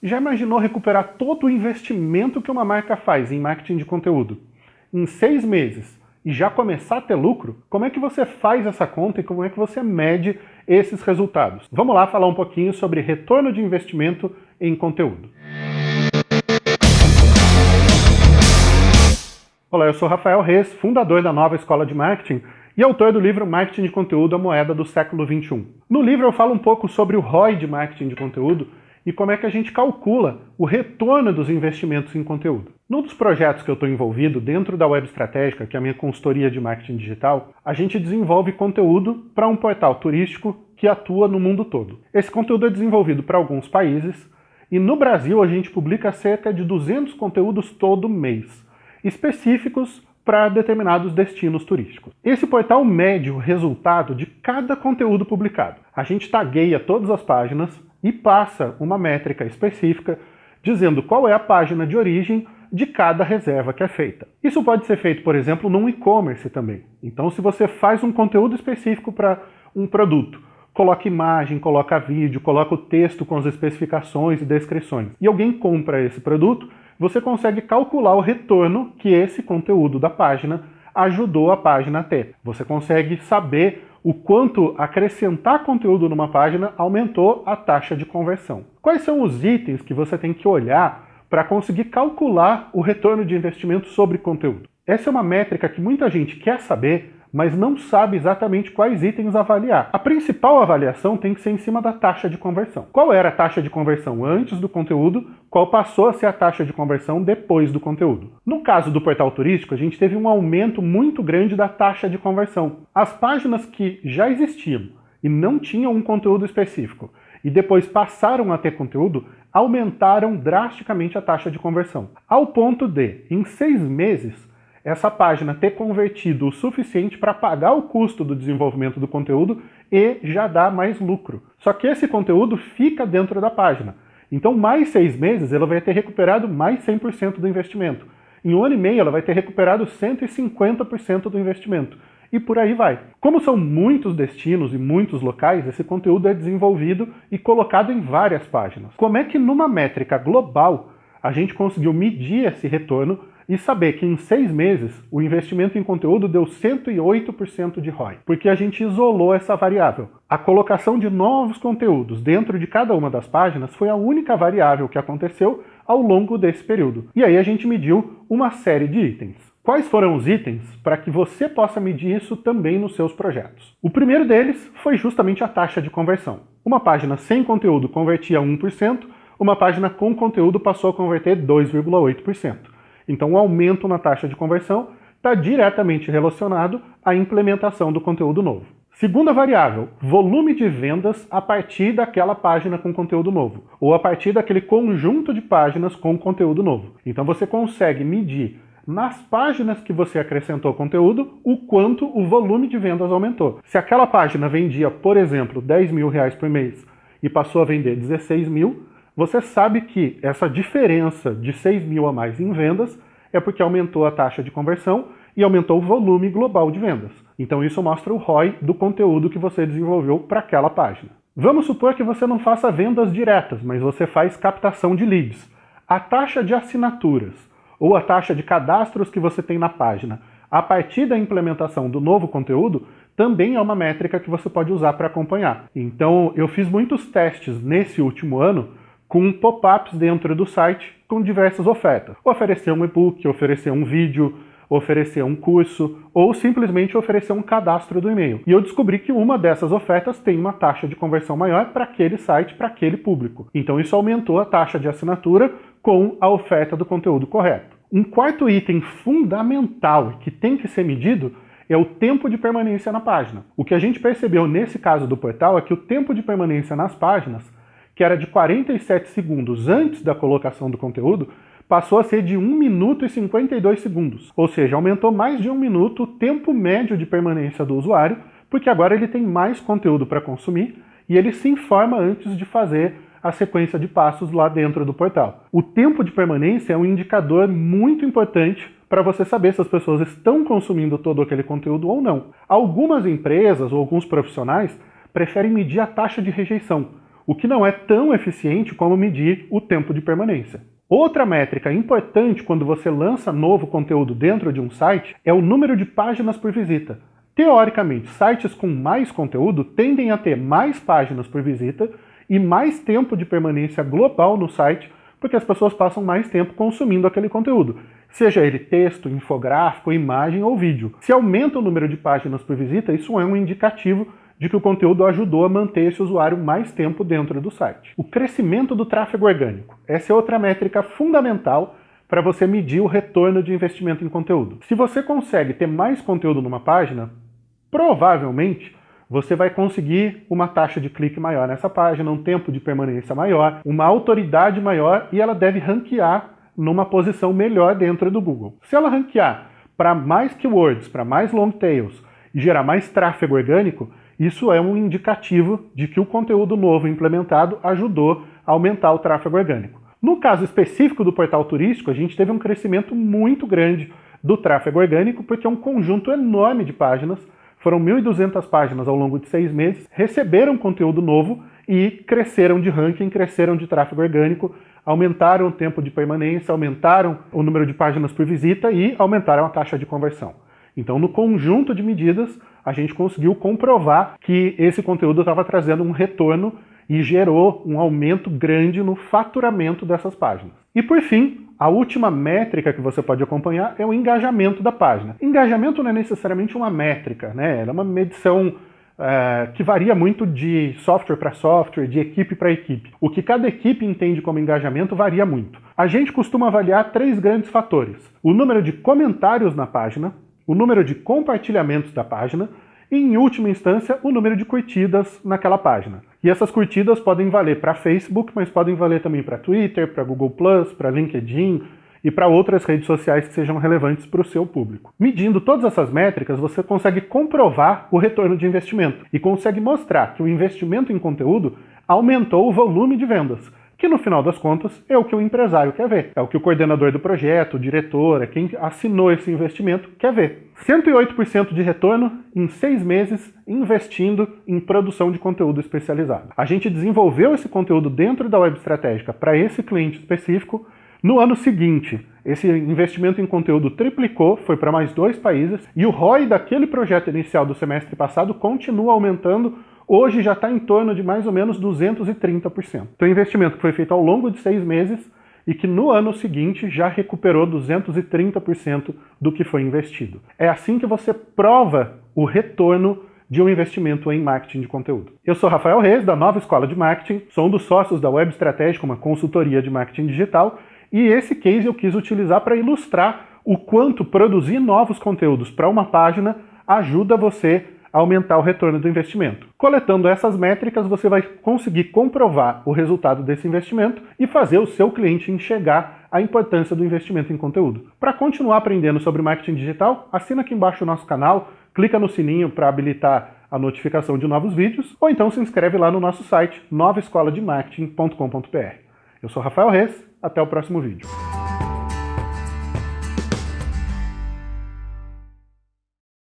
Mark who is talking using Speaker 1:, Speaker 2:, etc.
Speaker 1: Já imaginou recuperar todo o investimento que uma marca faz em marketing de conteúdo? Em seis meses e já começar a ter lucro? Como é que você faz essa conta e como é que você mede esses resultados? Vamos lá falar um pouquinho sobre retorno de investimento em conteúdo. Olá, eu sou Rafael Reis, fundador da Nova Escola de Marketing e autor do livro Marketing de Conteúdo, a Moeda do Século XXI. No livro eu falo um pouco sobre o ROI de marketing de conteúdo e como é que a gente calcula o retorno dos investimentos em conteúdo. Num dos projetos que eu estou envolvido, dentro da Web Estratégica, que é a minha consultoria de marketing digital, a gente desenvolve conteúdo para um portal turístico que atua no mundo todo. Esse conteúdo é desenvolvido para alguns países, e no Brasil a gente publica cerca de 200 conteúdos todo mês, específicos para determinados destinos turísticos. Esse portal mede o resultado de cada conteúdo publicado. A gente tagueia todas as páginas, e passa uma métrica específica dizendo qual é a página de origem de cada reserva que é feita. Isso pode ser feito, por exemplo, num e-commerce também. Então, se você faz um conteúdo específico para um produto, coloca imagem, coloca vídeo, coloca o texto com as especificações e descrições, e alguém compra esse produto, você consegue calcular o retorno que esse conteúdo da página ajudou a página a ter. Você consegue saber o quanto acrescentar conteúdo numa página aumentou a taxa de conversão. Quais são os itens que você tem que olhar para conseguir calcular o retorno de investimento sobre conteúdo? Essa é uma métrica que muita gente quer saber, mas não sabe exatamente quais itens avaliar. A principal avaliação tem que ser em cima da taxa de conversão. Qual era a taxa de conversão antes do conteúdo, qual passou a ser a taxa de conversão depois do conteúdo. No caso do portal turístico, a gente teve um aumento muito grande da taxa de conversão. As páginas que já existiam e não tinham um conteúdo específico, e depois passaram a ter conteúdo, aumentaram drasticamente a taxa de conversão. Ao ponto de, em seis meses, essa página ter convertido o suficiente para pagar o custo do desenvolvimento do conteúdo e já dar mais lucro. Só que esse conteúdo fica dentro da página. Então, mais seis meses, ela vai ter recuperado mais 100% do investimento. Em um ano e meio, ela vai ter recuperado 150% do investimento. E por aí vai. Como são muitos destinos e muitos locais, esse conteúdo é desenvolvido e colocado em várias páginas. Como é que numa métrica global a gente conseguiu medir esse retorno e saber que em seis meses o investimento em conteúdo deu 108% de ROI, porque a gente isolou essa variável. A colocação de novos conteúdos dentro de cada uma das páginas foi a única variável que aconteceu ao longo desse período. E aí a gente mediu uma série de itens. Quais foram os itens para que você possa medir isso também nos seus projetos? O primeiro deles foi justamente a taxa de conversão. Uma página sem conteúdo convertia 1%, uma página com conteúdo passou a converter 2,8%. Então o aumento na taxa de conversão está diretamente relacionado à implementação do conteúdo novo. Segunda variável, volume de vendas a partir daquela página com conteúdo novo, ou a partir daquele conjunto de páginas com conteúdo novo. Então você consegue medir nas páginas que você acrescentou conteúdo, o quanto o volume de vendas aumentou. Se aquela página vendia, por exemplo, 10 mil reais por mês e passou a vender 16 mil, você sabe que essa diferença de 6 mil a mais em vendas é porque aumentou a taxa de conversão e aumentou o volume global de vendas. Então isso mostra o ROI do conteúdo que você desenvolveu para aquela página. Vamos supor que você não faça vendas diretas, mas você faz captação de leads. A taxa de assinaturas ou a taxa de cadastros que você tem na página a partir da implementação do novo conteúdo também é uma métrica que você pode usar para acompanhar. Então eu fiz muitos testes nesse último ano com pop-ups dentro do site com diversas ofertas. Oferecer um e-book, oferecer um vídeo, oferecer um curso ou simplesmente oferecer um cadastro do e-mail. E eu descobri que uma dessas ofertas tem uma taxa de conversão maior para aquele site, para aquele público. Então isso aumentou a taxa de assinatura com a oferta do conteúdo correto. Um quarto item fundamental que tem que ser medido é o tempo de permanência na página. O que a gente percebeu nesse caso do portal é que o tempo de permanência nas páginas que era de 47 segundos antes da colocação do conteúdo, passou a ser de 1 minuto e 52 segundos. Ou seja, aumentou mais de um minuto o tempo médio de permanência do usuário, porque agora ele tem mais conteúdo para consumir e ele se informa antes de fazer a sequência de passos lá dentro do portal. O tempo de permanência é um indicador muito importante para você saber se as pessoas estão consumindo todo aquele conteúdo ou não. Algumas empresas ou alguns profissionais preferem medir a taxa de rejeição, o que não é tão eficiente como medir o tempo de permanência. Outra métrica importante quando você lança novo conteúdo dentro de um site é o número de páginas por visita. Teoricamente, sites com mais conteúdo tendem a ter mais páginas por visita e mais tempo de permanência global no site, porque as pessoas passam mais tempo consumindo aquele conteúdo, seja ele texto, infográfico, imagem ou vídeo. Se aumenta o número de páginas por visita, isso é um indicativo de que o conteúdo ajudou a manter esse usuário mais tempo dentro do site. O crescimento do tráfego orgânico. Essa é outra métrica fundamental para você medir o retorno de investimento em conteúdo. Se você consegue ter mais conteúdo numa página, provavelmente você vai conseguir uma taxa de clique maior nessa página, um tempo de permanência maior, uma autoridade maior e ela deve ranquear numa posição melhor dentro do Google. Se ela ranquear para mais keywords, para mais long tails e gerar mais tráfego orgânico, isso é um indicativo de que o conteúdo novo implementado ajudou a aumentar o tráfego orgânico. No caso específico do portal turístico, a gente teve um crescimento muito grande do tráfego orgânico, porque é um conjunto enorme de páginas, foram 1.200 páginas ao longo de seis meses, receberam conteúdo novo e cresceram de ranking, cresceram de tráfego orgânico, aumentaram o tempo de permanência, aumentaram o número de páginas por visita e aumentaram a taxa de conversão. Então, no conjunto de medidas, a gente conseguiu comprovar que esse conteúdo estava trazendo um retorno e gerou um aumento grande no faturamento dessas páginas. E por fim, a última métrica que você pode acompanhar é o engajamento da página. Engajamento não é necessariamente uma métrica, né? é uma medição é, que varia muito de software para software, de equipe para equipe. O que cada equipe entende como engajamento varia muito. A gente costuma avaliar três grandes fatores. O número de comentários na página, o número de compartilhamentos da página e, em última instância, o número de curtidas naquela página. E essas curtidas podem valer para Facebook, mas podem valer também para Twitter, para Google+, para LinkedIn, e para outras redes sociais que sejam relevantes para o seu público. Medindo todas essas métricas, você consegue comprovar o retorno de investimento e consegue mostrar que o investimento em conteúdo aumentou o volume de vendas, que no final das contas é o que o empresário quer ver, é o que o coordenador do projeto, o diretor, é quem assinou esse investimento quer ver. 108% de retorno em seis meses investindo em produção de conteúdo especializado. A gente desenvolveu esse conteúdo dentro da web estratégica para esse cliente específico, no ano seguinte, esse investimento em conteúdo triplicou, foi para mais dois países, e o ROI daquele projeto inicial do semestre passado continua aumentando, hoje já está em torno de mais ou menos 230%. Então, o investimento que foi feito ao longo de seis meses e que no ano seguinte já recuperou 230% do que foi investido. É assim que você prova o retorno de um investimento em marketing de conteúdo. Eu sou Rafael Reis, da Nova Escola de Marketing, sou um dos sócios da Web Estratégica, uma consultoria de marketing digital, e esse case eu quis utilizar para ilustrar o quanto produzir novos conteúdos para uma página ajuda você aumentar o retorno do investimento. Coletando essas métricas, você vai conseguir comprovar o resultado desse investimento e fazer o seu cliente enxergar a importância do investimento em conteúdo. Para continuar aprendendo sobre marketing digital, assina aqui embaixo o nosso canal, clica no sininho para habilitar a notificação de novos vídeos, ou então se inscreve lá no nosso site novaescolademarketing.com.br. Eu sou Rafael Reis, até o próximo vídeo.